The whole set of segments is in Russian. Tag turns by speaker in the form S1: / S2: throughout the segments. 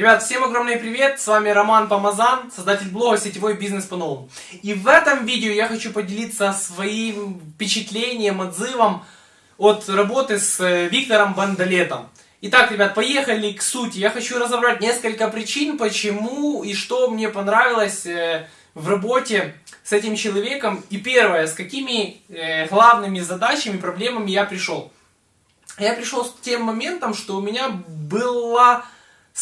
S1: Ребят, всем огромный привет, с вами Роман Помазан, создатель блога «Сетевой бизнес по-новому». И в этом видео я хочу поделиться своим впечатлением, отзывом от работы с э, Виктором Бандалетом. Итак, ребят, поехали к сути. Я хочу разобрать несколько причин, почему и что мне понравилось э, в работе с этим человеком. И первое, с какими э, главными задачами, проблемами я пришел. Я пришел с тем моментом, что у меня была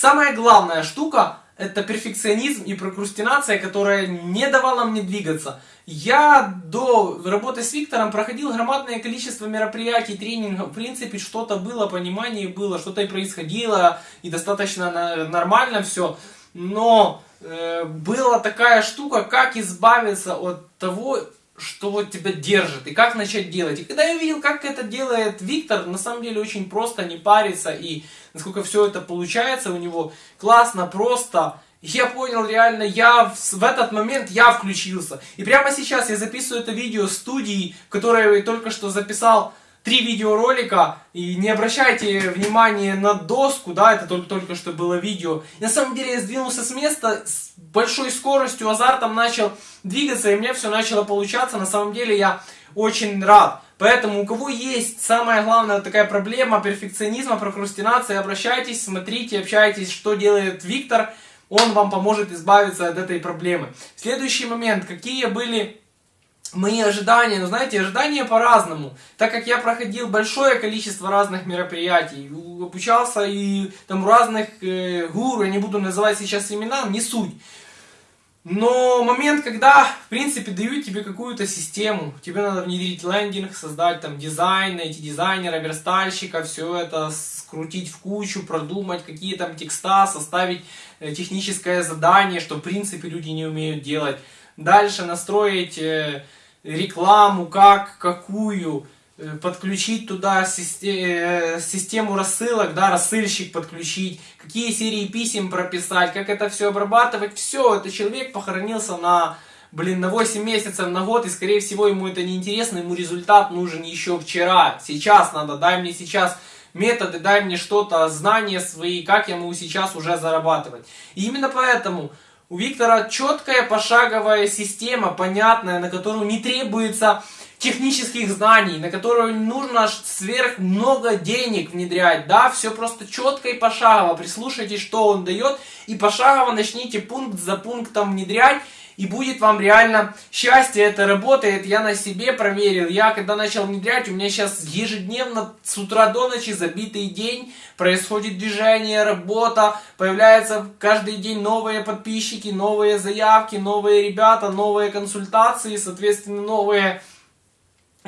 S1: Самая главная штука это перфекционизм и прокрастинация, которая не давала мне двигаться. Я до работы с Виктором проходил громадное количество мероприятий, тренингов. В принципе, что-то было, понимание было, что-то и происходило, и достаточно нормально все. Но э, была такая штука, как избавиться от того, что вот тебя держит, и как начать делать. И когда я видел, как это делает Виктор, на самом деле очень просто, не париться, и насколько все это получается у него, классно, просто, я понял реально, я в, в этот момент я включился. И прямо сейчас я записываю это видео студии, которое я только что записал три видеоролика, и не обращайте внимания на доску, да, это только, только что было видео. И на самом деле я сдвинулся с места, с большой скоростью, азартом начал двигаться, и мне все начало получаться. На самом деле я очень рад. Поэтому у кого есть самая главная такая проблема перфекционизма, прокрастинации, обращайтесь, смотрите, общайтесь, что делает Виктор, он вам поможет избавиться от этой проблемы. Следующий момент, какие были мои ожидания, ну знаете, ожидания по-разному. Так как я проходил большое количество разных мероприятий, обучался и там разных э, гуру, я не буду называть сейчас имена, не суть. Но момент, когда, в принципе, дают тебе какую-то систему, тебе надо внедрить лендинг, создать там дизайн, найти дизайнера, верстальщика, все это скрутить в кучу, продумать какие там текста, составить э, техническое задание, что, в принципе, люди не умеют делать. Дальше настроить э, рекламу, как, какую, э, подключить туда э, систему рассылок, да, рассыльщик подключить, какие серии писем прописать, как это все обрабатывать, все, это человек похоронился на, блин, на 8 месяцев, на год, и скорее всего ему это не интересно, ему результат нужен еще вчера, сейчас надо, дай мне сейчас методы, дай мне что-то, знания свои, как я могу сейчас уже зарабатывать. И именно поэтому у Виктора четкая пошаговая система, понятная, на которую не требуется технических знаний, на которую нужно сверх много денег внедрять, да, все просто четко и пошагово, прислушайтесь, что он дает, и пошагово начните пункт за пунктом внедрять, и будет вам реально счастье, это работает, я на себе проверил, я когда начал внедрять, у меня сейчас ежедневно с утра до ночи забитый день, происходит движение, работа, появляются каждый день новые подписчики, новые заявки, новые ребята, новые консультации, соответственно, новые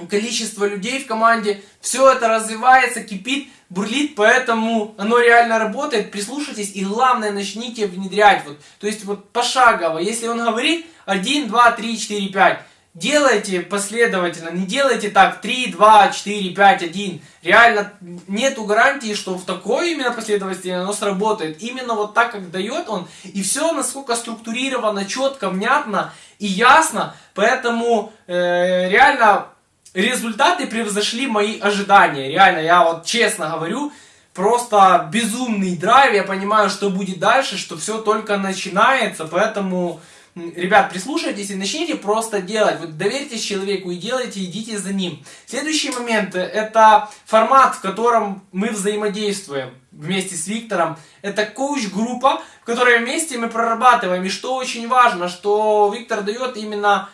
S1: количество людей в команде, все это развивается, кипит, бурлит, поэтому оно реально работает, прислушайтесь и главное начните внедрять, вот, то есть вот пошагово, если он говорит 1, 2, 3, 4, 5, делайте последовательно, не делайте так 3, 2, 4, 5, 1, реально нету гарантии, что в такой именно последовательности оно сработает, именно вот так, как дает он, и все насколько структурировано, четко, внятно и ясно, поэтому э, реально результаты превзошли мои ожидания. Реально, я вот честно говорю, просто безумный драйв. Я понимаю, что будет дальше, что все только начинается. Поэтому, ребят, прислушайтесь и начните просто делать. Вот доверьтесь человеку и делайте, идите за ним. Следующий момент, это формат, в котором мы взаимодействуем вместе с Виктором. Это коуч-группа, в которой вместе мы прорабатываем. И что очень важно, что Виктор дает именно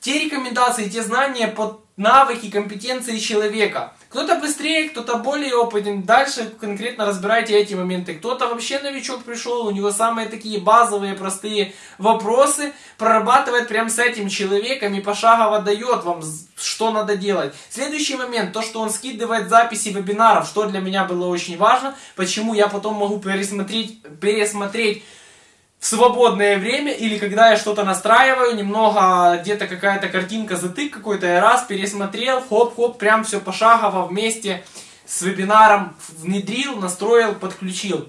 S1: те рекомендации, те знания под навыки, компетенции человека. Кто-то быстрее, кто-то более опытен. Дальше конкретно разбирайте эти моменты. Кто-то вообще новичок пришел, у него самые такие базовые, простые вопросы. Прорабатывает прям с этим человеком и пошагово дает вам, что надо делать. Следующий момент, то, что он скидывает записи вебинаров, что для меня было очень важно. Почему я потом могу пересмотреть, пересмотреть в свободное время или когда я что-то настраиваю, немного где-то какая-то картинка затык какой-то, я раз пересмотрел, хоп-хоп, прям все пошагово вместе с вебинаром внедрил, настроил, подключил.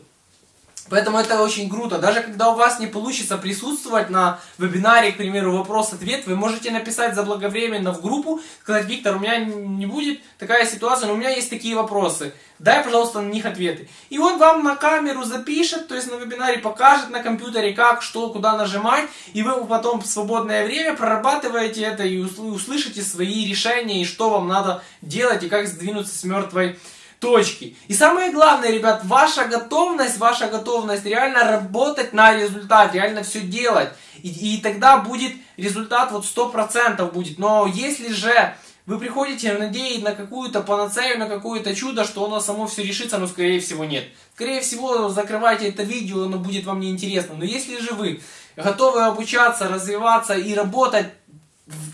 S1: Поэтому это очень круто. Даже когда у вас не получится присутствовать на вебинаре, к примеру, вопрос-ответ, вы можете написать заблаговременно в группу, сказать, Виктор, у меня не будет такая ситуация, но у меня есть такие вопросы. Дай, пожалуйста, на них ответы. И он вам на камеру запишет, то есть на вебинаре покажет на компьютере, как, что, куда нажимать, и вы потом в свободное время прорабатываете это и услышите свои решения, и что вам надо делать, и как сдвинуться с мертвой точки. И самое главное, ребят, ваша готовность, ваша готовность реально работать на результат, реально все делать. И, и тогда будет результат вот 100% будет. Но если же вы приходите надеясь на какую-то панацею, на какое-то чудо, что оно само все решится, но скорее всего нет. Скорее всего, закрывайте это видео, оно будет вам неинтересно. Но если же вы готовы обучаться, развиваться и работать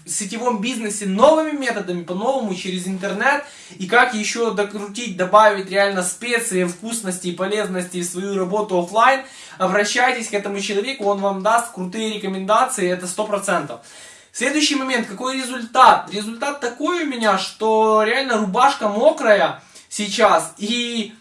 S1: сетевом бизнесе новыми методами, по-новому, через интернет, и как еще докрутить, добавить реально специи, вкусности и полезности в свою работу офлайн, обращайтесь к этому человеку, он вам даст крутые рекомендации, это 100%. Следующий момент, какой результат? Результат такой у меня, что реально рубашка мокрая сейчас, и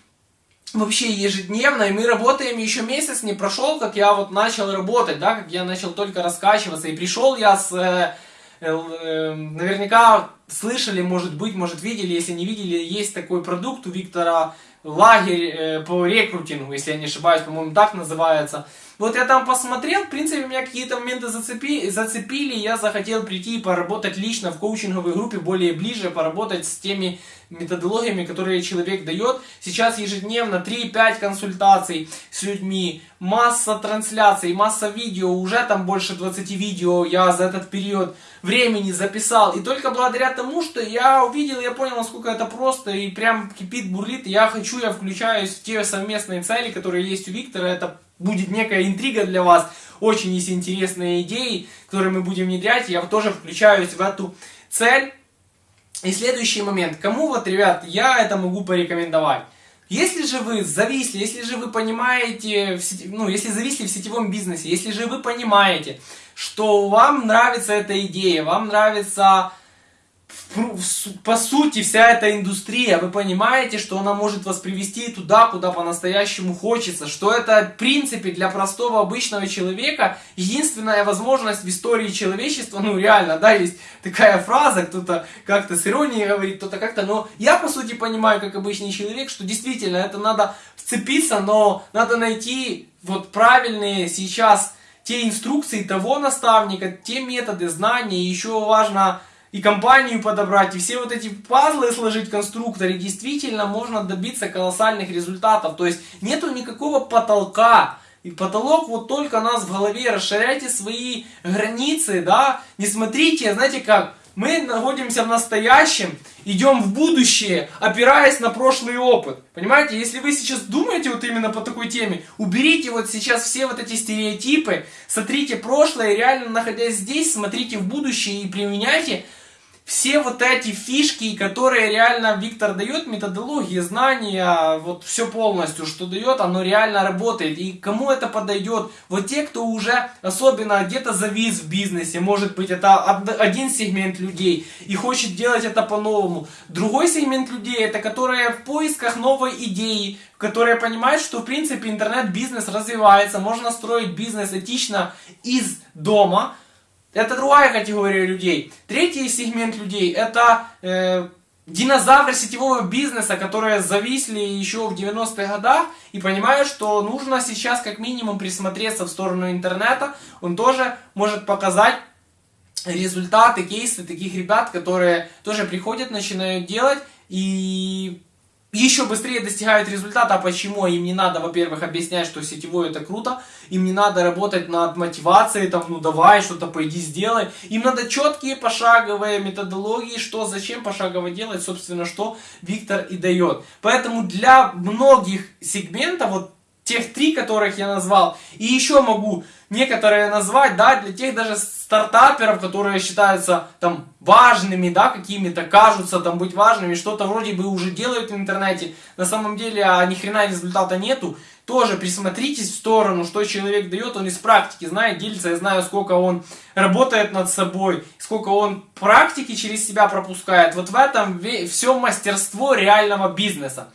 S1: вообще ежедневно, и мы работаем еще месяц не прошел, как я вот начал работать, да, как я начал только раскачиваться, и пришел я с э, наверняка слышали, может быть, может видели, если не видели, есть такой продукт у Виктора лагерь э, по рекрутингу, если я не ошибаюсь, по-моему, так называется. Вот я там посмотрел, в принципе, меня какие-то моменты зацепи, зацепили, я захотел прийти и поработать лично в коучинговой группе, более ближе, поработать с теми методологиями, которые человек дает. Сейчас ежедневно 3-5 консультаций с людьми, масса трансляций, масса видео, уже там больше 20 видео я за этот период времени записал. И только благодаря тому, что я увидел, я понял, насколько это просто и прям кипит, бурлит. Я хочу, я включаюсь в те совместные цели, которые есть у Виктора. Это будет некая интрига для вас, очень есть интересные идеи, которые мы будем внедрять. Я тоже включаюсь в эту цель. И следующий момент. Кому вот, ребят, я это могу порекомендовать? Если же вы зависли, если же вы понимаете, ну, если зависли в сетевом бизнесе, если же вы понимаете, что вам нравится эта идея, вам нравится по сути, вся эта индустрия, вы понимаете, что она может вас привести туда, куда по-настоящему хочется, что это, в принципе, для простого обычного человека единственная возможность в истории человечества, ну, реально, да, есть такая фраза, кто-то как-то с иронией говорит, кто-то как-то, но я, по сути, понимаю, как обычный человек, что действительно это надо вцепиться, но надо найти вот правильные сейчас те инструкции того наставника, те методы, знания, еще важно и компанию подобрать, и все вот эти пазлы сложить в конструкторе, действительно можно добиться колоссальных результатов. То есть нету никакого потолка. И потолок вот только нас в голове. Расширяйте свои границы, да. Не смотрите, знаете как, мы находимся в настоящем, идем в будущее, опираясь на прошлый опыт. Понимаете, если вы сейчас думаете вот именно по такой теме, уберите вот сейчас все вот эти стереотипы, сотрите прошлое, реально находясь здесь, смотрите в будущее и применяйте все вот эти фишки, которые реально Виктор дает, методологии, знания, вот все полностью, что дает, оно реально работает. И кому это подойдет? Вот те, кто уже особенно где-то завис в бизнесе, может быть, это один сегмент людей и хочет делать это по-новому. Другой сегмент людей, это которые в поисках новой идеи, которые понимают, что в принципе интернет-бизнес развивается, можно строить бизнес этично из дома, это другая категория людей. Третий сегмент людей это э, динозавры сетевого бизнеса, которые зависли еще в 90-х годах и понимают, что нужно сейчас как минимум присмотреться в сторону интернета. Он тоже может показать результаты, кейсы таких ребят, которые тоже приходят, начинают делать и еще быстрее достигают результата. А почему? Им не надо, во-первых, объяснять, что сетевой это круто. Им не надо работать над мотивацией, там, ну давай, что-то пойди сделай. Им надо четкие пошаговые методологии, что, зачем пошагово делать, собственно, что Виктор и дает. Поэтому для многих сегментов, вот тех три, которых я назвал, и еще могу некоторые назвать, да, для тех даже стартаперов, которые считаются там важными, да, какими-то, кажутся там быть важными, что-то вроде бы уже делают в интернете, на самом деле, а ни хрена результата нету, тоже присмотритесь в сторону, что человек дает, он из практики знает, делится, я знаю, сколько он работает над собой, сколько он практики через себя пропускает. Вот в этом все мастерство реального бизнеса.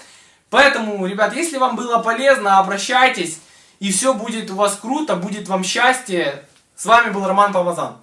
S1: Поэтому, ребят, если вам было полезно, обращайтесь. и все будет у вас круто, будет вам счастье. С вами был Роман Помазан.